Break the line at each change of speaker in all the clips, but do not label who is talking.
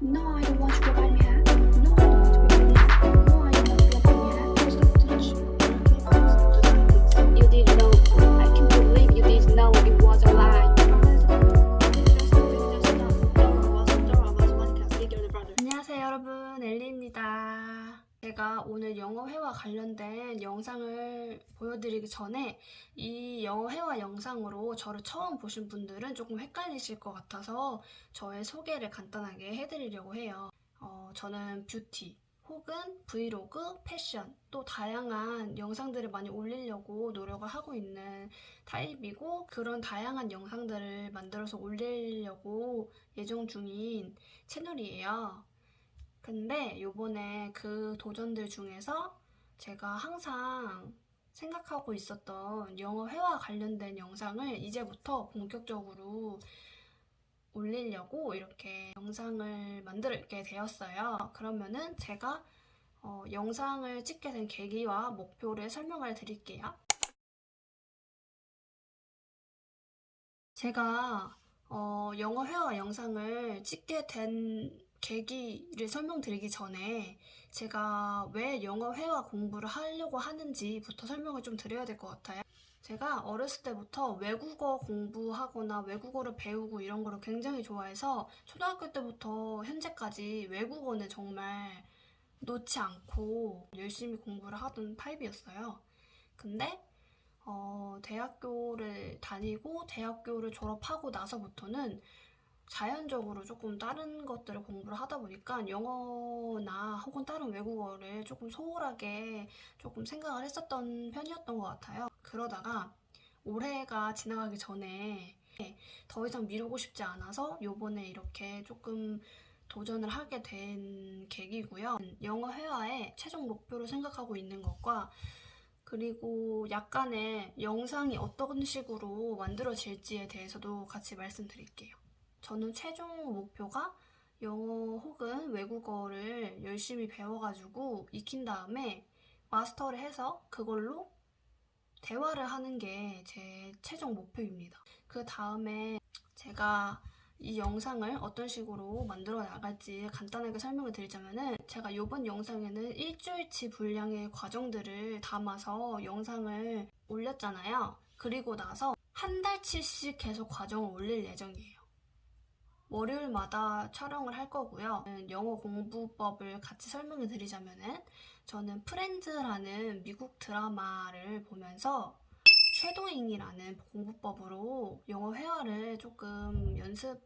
No, I don't want to buy me hat.
오늘 영어 회화 관련된 영상을 보여드리기 전에 이 영어 회화 영상으로 저를 처음 보신 분들은 조금 헷갈리실 것 같아서 저의 소개를 간단하게 해드리려고 해요 어, 저는 뷰티 혹은 브이로그, 패션 또 다양한 영상들을 많이 올리려고 노력을 하고 있는 타입이고 그런 다양한 영상들을 만들어서 올리려고 예정 중인 채널이에요. 근데 요번에 그 도전들 중에서 제가 항상 생각하고 있었던 영어 회화 관련된 영상을 이제부터 본격적으로 올리려고 이렇게 영상을 만들게 되었어요. 그러면은 제가 어, 영상을 찍게 된 계기와 목표를 설명을 드릴게요. 제가 어, 영어 회화 영상을 찍게 된 계기를 설명드리기 전에 제가 왜 영어 회화 공부를 하려고 하는지부터 설명을 좀 드려야 될 것 같아요. 제가 어렸을 때부터 외국어 공부하거나 외국어를 배우고 이런 거를 굉장히 좋아해서 초등학교 때부터 현재까지 외국어는 정말 놓지 않고 열심히 공부를 하던 타입이었어요. 근데 어, 대학교를 다니고 대학교를 졸업하고 나서부터는 자연적으로 조금 다른 것들을 공부를 하다 보니까 영어나 혹은 다른 외국어를 조금 소홀하게 조금 생각을 했었던 편이었던 것 같아요. 그러다가 올해가 지나가기 전에 더 이상 미루고 싶지 않아서 요번에 이렇게 조금 도전을 하게 된 계기고요. 영어 회화의 최종 목표를 생각하고 있는 것과 그리고 약간의 영상이 어떤 식으로 만들어질지에 대해서도 같이 말씀드릴게요. 저는 최종 목표가 영어 혹은 외국어를 열심히 배워가지고 익힌 다음에 마스터를 해서 그걸로 대화를 하는 게 제 최종 목표입니다. 그 다음에 제가 이 영상을 어떤 식으로 만들어 나갈지 간단하게 설명을 드리자면은 제가 이번 영상에는 일주일치 분량의 과정들을 담아서 영상을 올렸잖아요. 그리고 나서 한 달치씩 계속 과정을 올릴 예정이에요. 월요일마다 촬영을 할 거고요. 영어 공부법을 같이 설명을 드리자면 은 저는 프렌즈라는 미국 드라마를 보면서 쉐도잉이라는 공부법으로 영어 회화를 조금 연습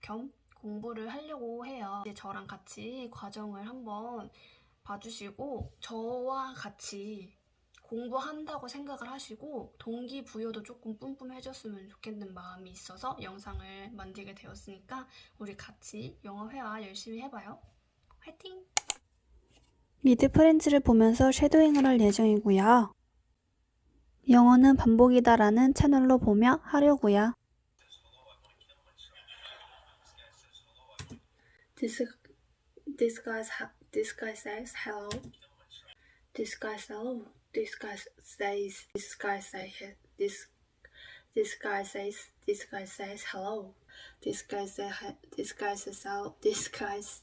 겸 공부를 하려고 해요. 이제 저랑 같이 과정을 한번 봐주시고 저와 같이 공부한다고 생각을 하시고 동기부여도 조금 뿜뿜해줬으면 좋겠는 마음이 있어서 영상을 만들게 되었으니까 우리 같이 영어 회화 열심히 해봐요. 화이팅! 미드 프렌즈를 보면서 쉐도잉을 할 예정이고요. 영어는 반복이다 라는 채널로 보며 하려고요. This, this, guy, this guy says hello. This guy says hello. This guy says this guy says this this guy says this guy says hello. This guy says this guy says hello. This guy's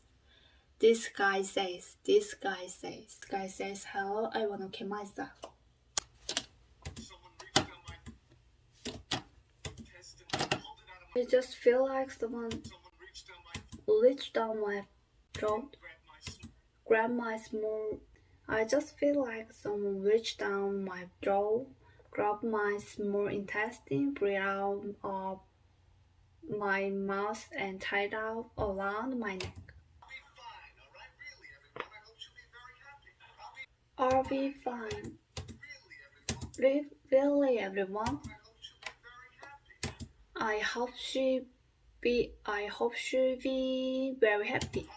this guy says this guy says this guy says hello. I wanna kill myself. I just feel like someone reached down my throat, grab my small. I just feel like someone reached down my throat, grabbed my small intestine, breathed out of my mouth, and tied out around my neck. I'll be fine. Re- Really, everyone. I hope she be. I hope she be very happy.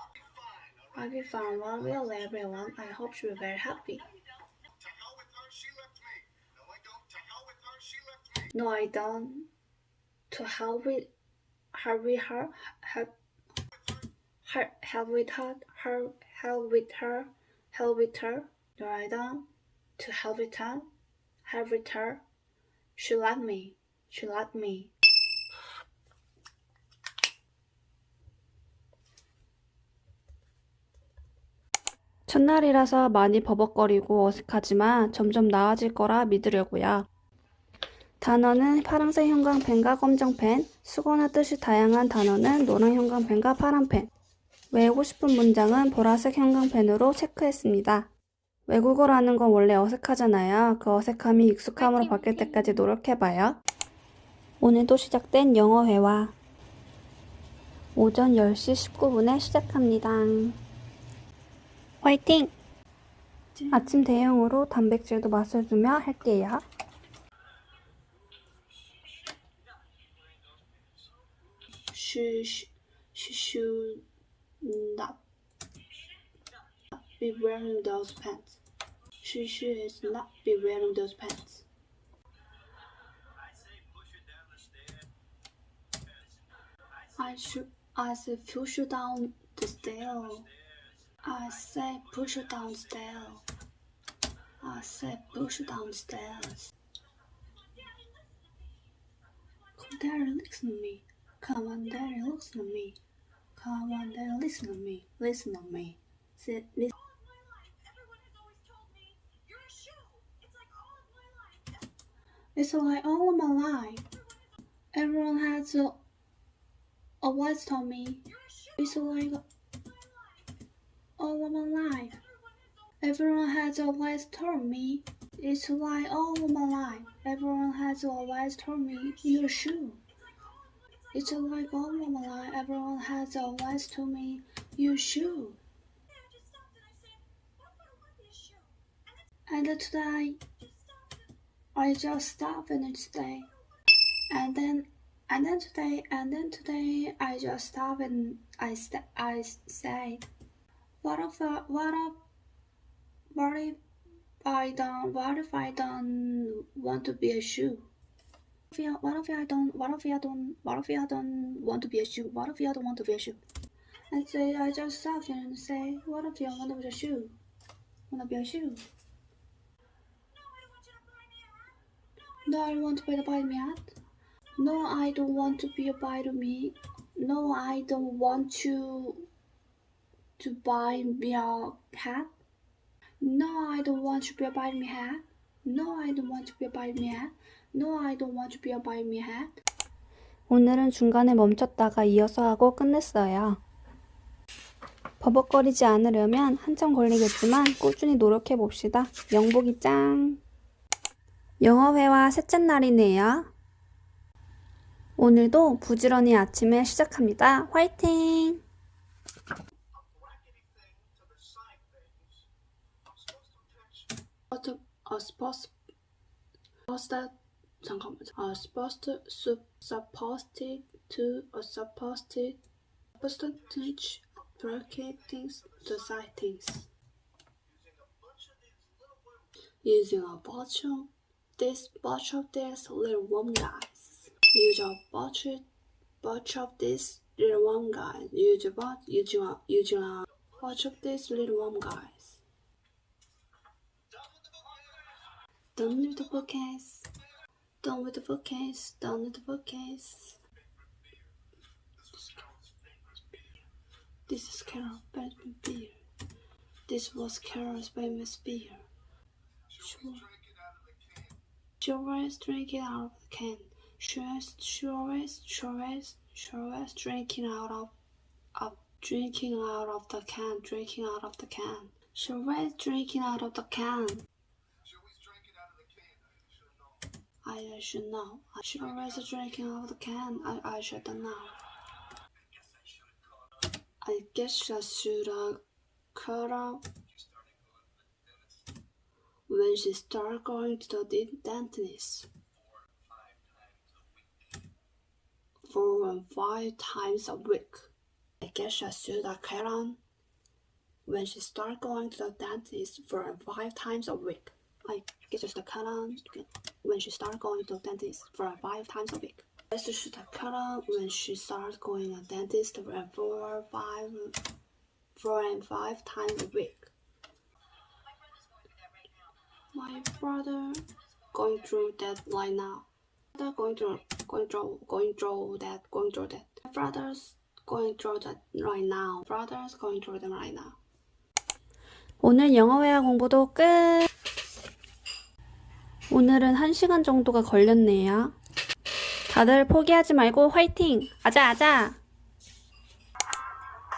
I'll be fine. Well, really, everyone. I hope she be very happy. No, I don't. To hell with her, with her, her, her, hell with her, her, hell with her, hell with her. No, I don't. To hell with her, hell with her. She let me. She let me. 첫날이라서 많이 버벅거리고 어색하지만 점점 나아질 거라 믿으려고요. 단어는 파란색 형광펜과 검정펜, 수거나 뜻이 다양한 단어는 노란 형광펜과 파란펜, 외우고 싶은 문장은 보라색 형광펜으로 체크했습니다. 외국어라는 건 원래 어색하잖아요. 그 어색함이 익숙함으로 바뀔 때까지 노력해봐요. 오늘도 시작된 영어 회화. 오전 10시 19분에 시작합니다. 화이팅! 아침 대용으로 단백질도 맛을 주며 할게요.
She, sh- she should not be wearing those pants. She should not be wearing those pants. I should I say push her down the stair. I say push her downstairs. I say push her downstairs. Come on daddy, listen to me. Come on, daddy, listen to me. Come on, daddy, listen to me. Listen to me. Sit, listen. It's like all of my life. Everyone has always told me you're a shoe. It's like all of my life. Everyone has a, always told me. You're a shoe. It's like all of my life. Everyone has always told me. It's like all of my life. Everyone has always told me you're shoe. It's like all of my life. Everyone has always told me you shoe. And today, I just stopped and today, and then, and then today, and then today, I just stopped and I st- I said, what if I, what if, I don't, what if I don't want to be a shoe? What if I- don't, what if I don't, what if I don't want to be a shoe? What if I don't want to be a shoe? And say, I just stopped and say, what if I want to be a shoe? Want to be a shoe? No, I don't want to be a buy me. No, I don't want to be a to me. No, I don't want to to buy me a hat. No, I don't want to be a buy me hat. No, I don't want to be a buy me hat. No, I don't want to be a buy me hat.
오늘은 중간에 멈췄다가 이어서 하고 끝냈어요. 버벅거리지 않으려면 한참 걸리겠지만 꾸준히 노력해 봅시다. 영복이 짱! 영어 회화 셋째 날이네요. 오늘도 부지런히 아침에 시작합니다. 화이팅!
A supposed are supposed to supposed to or supposed to percentage bracketing the sightings. Using a bunch of this bunch of this little one guys. Use a bunch bunch of this little one guy. Use a bunch use a using a bunch of this little one guy. Done with the bookcase. Done with the bookcase. Done with the bookcase. This is Carol Benjamin beer. This was Carol's famous beer. Sure. She always drink it out of the can. She always, she always, she always, she always drinking out of, of drinking out of the can, drinking out of the can. She always drinking out of the can. I should know. I should always drinking out of the can. I, I should know. I guess I should have cut out when she started going to the dentist. Four and five times a week. I guess I should have cut on when she started going to the dentist four and five times a week. I guess I should cut on when she started going to the dentist for five times a week. I guess I should have cut on when she started going to the dentist for four, five, four and five times a week. My brother going through that right now. Brother going through, going through, going through that, going through that. My brother's going through that right now. Brother's going through them right now. 오늘 영어 회화 공부도 끝! 오늘은 1시간 정도가 걸렸네요. 다들 포기하지 말고 화이팅! 아자 아자!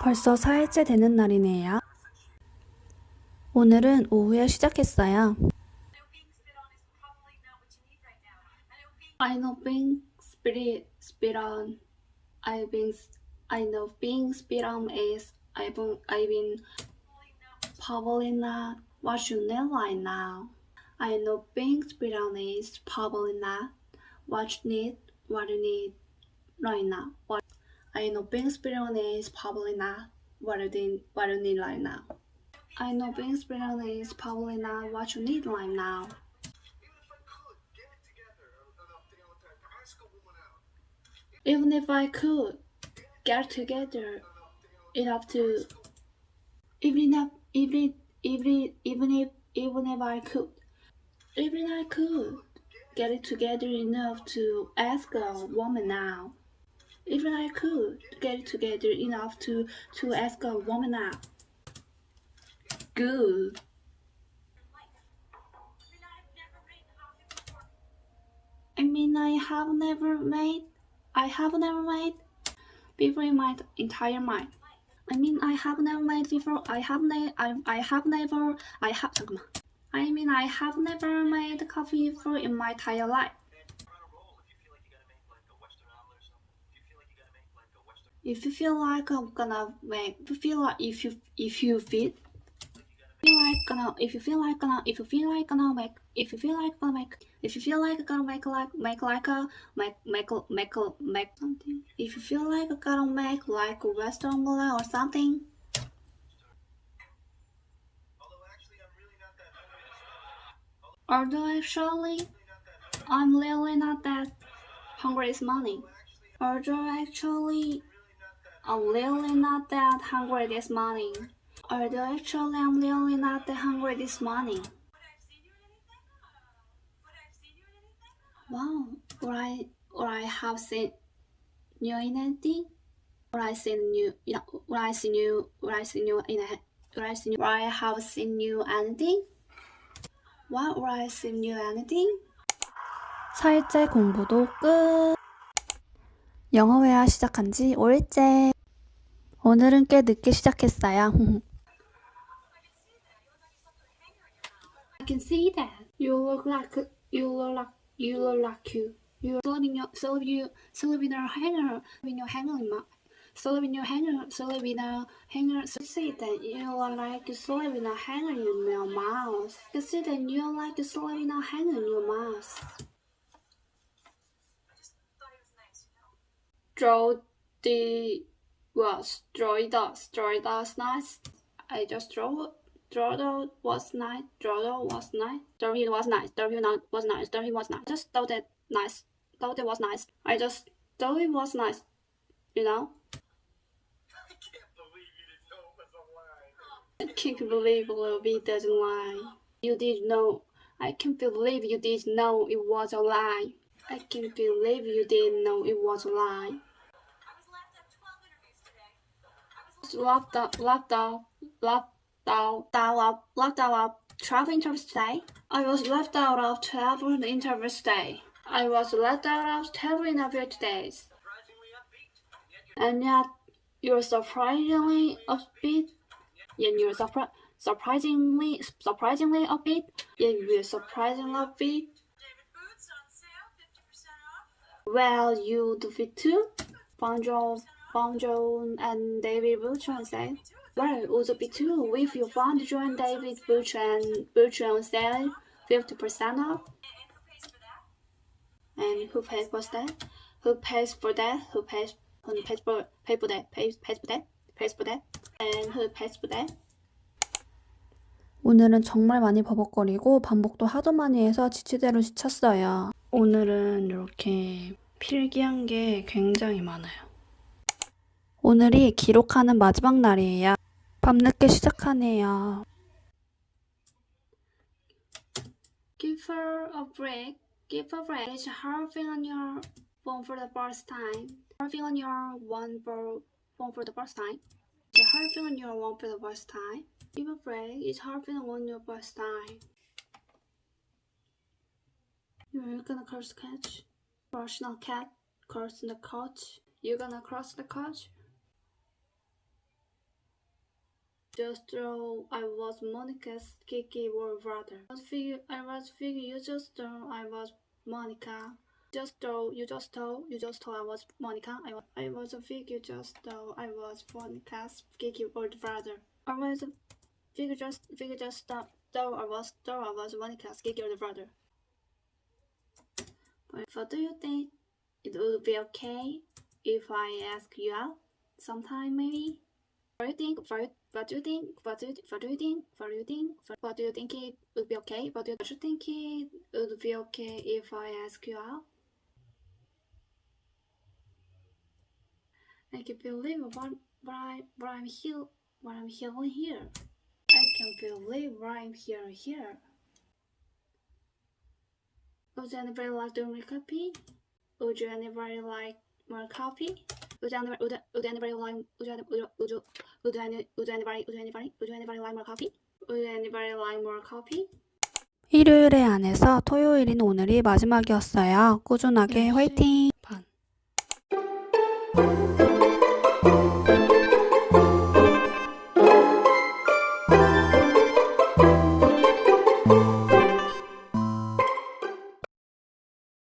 벌써 4일째 되는 날이네요. 오늘은 오후에 시작했어요. I know being spirit spit on. I been I know being spit on is I've been I've been probably not what you need right now. I know being on is probably not what you need what you need right now. What I know being on is probably not what you need what you need right now. I know being on is probably not what you need right now. Even if I could get together enough to even if even even even if even if I could even I could get it together enough to ask a woman now. Even I could get it together enough to to ask a woman out. Good. I mean, I have never made, I have never made before in my entire mind. I mean, I have never made before. I have ne- I, I have never. I have 잠깐만. I mean, I have never made coffee before in my entire life. If you feel like I'm gonna make, if you feel like if you if you feel feel like gonna if you feel like gonna if you feel like gonna make if you feel like gonna make if you feel like gonna make like make like a make make make make something if you feel like gonna make like a western omelette or actually I'm really not that hungry this morning. Although actually I'm really not that hungry this morning. Although actually I'm really not that hungry this morning. Wow, or I or I have seen new in anything, or I seen new, you know, or I seen you, or I seen you in a, or I seen you, or I have seen you anything. What seen you anything? 4일째 공부도 끝. 영어 회화 시작한 지 5일째. 오늘은 꽤 늦게 시작했어요. I can see that. You look like you look like you look like you. You're sleeping your sleep you in your hanger in your hanger in my your hanger sleep in a hanger see that you like sleep in a hanger in your mouth. You see that you like sleep in a hanger in your mouth. Draw the was draw does draw does nice. I just draw draw was nice. Draw was nice. Draw it was nice. Draw it was nice. Draw it was nice. Just thought it nice. Thought it was nice. I just thought it was nice. You know. I can't believe Lily doesn't lie. You did know. I can't believe you did know it was a lie. I can't believe you didn't know it was a lie. Locked up, locked out, locked out, out of, locked out of 12 interviews today. I was left out of 12 interviews today. I was left out of 12 interviews today. And yet, you're surprisingly upbeat. And you're surpri- surprisingly, surprisingly upbeat. Yeah, you're surprisingly upbeat. Well, you do fit too. Bonjour, Bonjour, and David Butcher on sale. Well, would it be too if you found John David Butcher and Butcher on sale, fifty percent off? And who pays for that? Who pays for that? Who pays? Who pays for pay for that? Pays pays for that? Pays for that? And who pays for that? 오늘은 정말 많이 버벅거리고 반복도 하도 많이 해서 지치대로 지쳤어요. 오늘은 이렇게 필기한 게 굉장히 많아요. 오늘이 기록하는 마지막 날이에요. 밤늦게 시작하네요. Give her a break. Give her a break. It's harping on your phone for the first time. Harping on your one for phone for the first time. It's hard feeling you won't for the first time. Give a break. It's hard when you first time. You're gonna cross the catch. Cross the cat. Cross the couch. You're gonna cross the couch. Just though I was Monica's Kiki war brother. I was figure I was figure you just though I was Monica. Just though you just told you just told I was Monica. I was I was a figure just though I was Monica's Kiki older brother. I was a figure just figure just though, though I was though I was Monica's Kiki older brother. But what do you think? It would be okay if I ask you out sometime maybe? What do you think? What, what do you think? What do you, what do you think? What do you think? What do you think it would be okay? What do you, what do you think it would be okay if I ask you out? I can believe what, what I what I'm here what I'm hearing here. I can believe what I'm hearing here. Would anybody like to make coffee? Would you anybody like more coffee? Would anybody would, would anybody like would you, would, would, you, would, any, would anybody would anybody would anybody like more coffee? Would anybody like more coffee?
일요일에 안에서 토요일인 오늘이 마지막이었어요. 꾸준하게
네.
화이팅!
반.